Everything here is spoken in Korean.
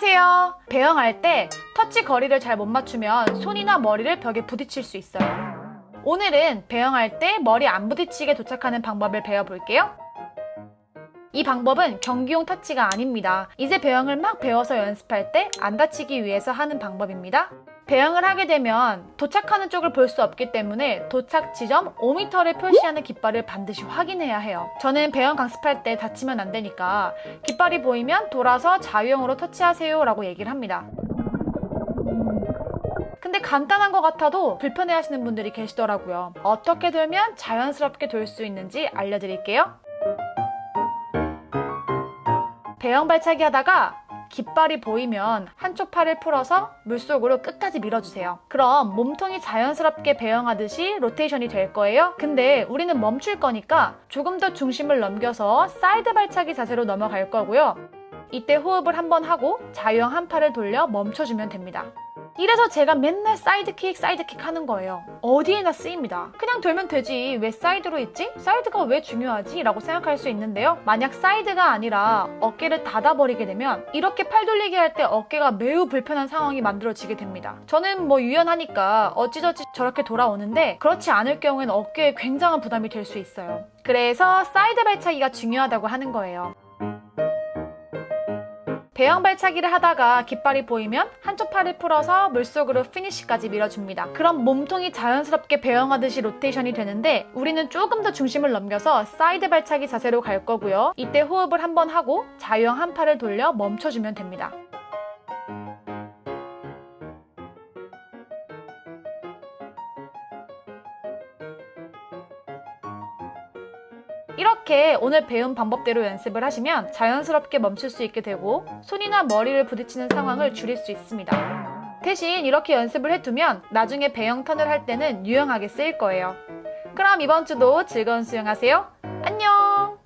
안녕하세요. 배영할 때 터치 거리를 잘 못 맞추면 손이나 머리를 벽에 부딪힐 수 있어요. 오늘은 배영할 때 머리 안 부딪히게 도착하는 방법을 배워볼게요. 이 방법은 경기용 터치가 아닙니다. 이제 배영을 막 배워서 연습할 때 안 다치기 위해서 하는 방법입니다. 배영을 하게 되면 도착하는 쪽을 볼 수 없기 때문에 도착 지점 5m를 표시하는 깃발을 반드시 확인해야 해요. 저는 배영 강습할 때 다치면 안 되니까 깃발이 보이면 돌아서 자유형으로 터치하세요 라고 얘기를 합니다. 근데 간단한 것 같아도 불편해 하시는 분들이 계시더라고요. 어떻게 돌면 자연스럽게 돌 수 있는지 알려드릴게요. 배영 발차기 하다가 깃발이 보이면 한쪽 팔을 풀어서 물속으로 끝까지 밀어주세요. 그럼 몸통이 자연스럽게 배영하듯이 로테이션이 될 거예요. 근데 우리는 멈출 거니까 조금 더 중심을 넘겨서 사이드 발차기 자세로 넘어갈 거고요. 이때 호흡을 한번 하고 자유형 한 팔을 돌려 멈춰주면 됩니다. 이래서 제가 맨날 사이드킥 사이드킥 하는 거예요. 어디에나 쓰입니다. 그냥 돌면 되지 왜 사이드로 있지? 사이드가 왜 중요하지? 라고 생각할 수 있는데요. 만약 사이드가 아니라 어깨를 닫아버리게 되면 이렇게 팔 돌리기 할 때 어깨가 매우 불편한 상황이 만들어지게 됩니다. 저는 뭐 유연하니까 어찌저찌 저렇게 돌아오는데 그렇지 않을 경우에는 어깨에 굉장한 부담이 될 수 있어요. 그래서 사이드 발차기가 중요하다고 하는 거예요. 배영 발차기를 하다가 깃발이 보이면 한쪽 팔을 풀어서 물속으로 피니쉬까지 밀어줍니다. 그럼 몸통이 자연스럽게 배영하듯이 로테이션이 되는데 우리는 조금 더 중심을 넘겨서 사이드 발차기 자세로 갈 거고요. 이때 호흡을 한번 하고 자유형 한 팔을 돌려 멈춰주면 됩니다. 이렇게 오늘 배운 방법대로 연습을 하시면 자연스럽게 멈출 수 있게 되고 손이나 머리를 부딪히는 상황을 줄일 수 있습니다. 대신 이렇게 연습을 해두면 나중에 배영 턴을 할 때는 유용하게 쓰일 거예요. 그럼 이번 주도 즐거운 수영하세요. 안녕!